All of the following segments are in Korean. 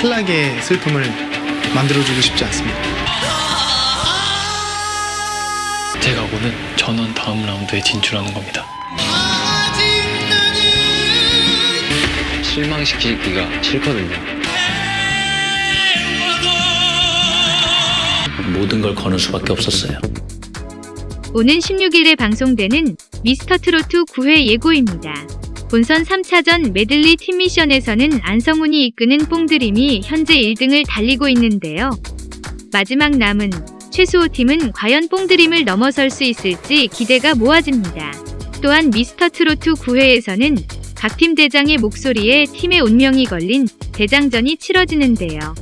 탈락의 슬픔을 만들어주고 싶지 않습니다. 제가 오는 전원 다음 라운드에 진출하는 겁니다. 실망시키기가 싫거든요. 모든 걸 거는 수밖에 없었어요. 오는 16일에 방송되는 미스터 트로트 9회 예고입니다. 본선 3차전 메들리 팀 미션에서는 안성훈이 이끄는 뽕드림이 현재 1등을 달리고 있는데요. 마지막 남은 최수호 팀은 과연 뽕드림을 넘어설 수 있을지 기대가 모아집니다. 또한 미스터 트로트 9회에서는 각 팀 대장의 목소리에 팀의 운명이 걸린 대장전이 치러지는데요.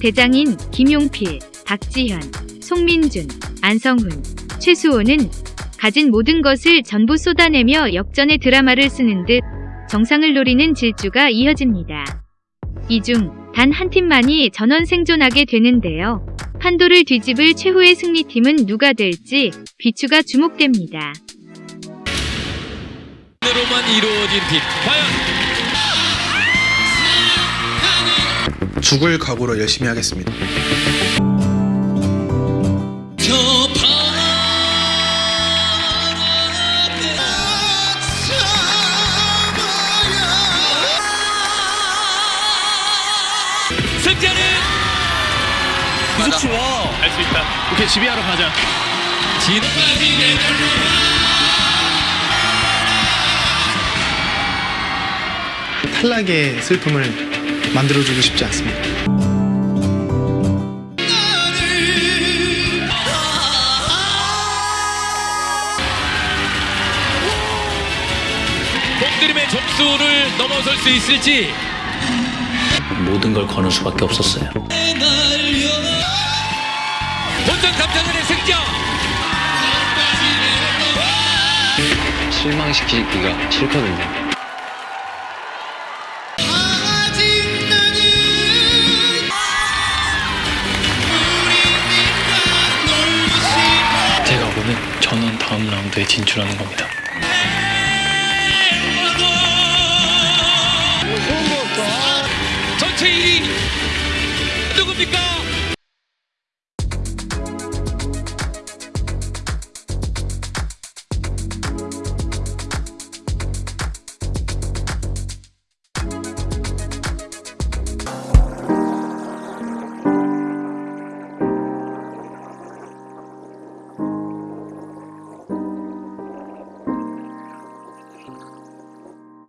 대장인 김용필, 박지현, 송민준, 안성훈, 최수호는 가진 모든 것을 전부 쏟아내며 역전의 드라마를 쓰는 듯 정상을 노리는 질주가 이어집니다. 이 중 단 한 팀만이 전원 생존하게 되는데요. 판도를 뒤집을 최후의 승리팀은 누가 될지 비추가 주목됩니다. 이루어진 과연 죽을 각오로 열심히 하겠습니다. 승자는 무섭지마 할수 있다. 오케이 지휘하러 가자. 진 탈락의 슬픔을 만들어주고 싶지 않습니다. 뽕드림의 점수를 넘어설 수 있을지 모든 걸 거는 수밖에 없었어요. 본선 3차전의 승자 실망시키기가 싫거든요. 제가 오는 전원 다음 라운드에 진출하는 겁니다.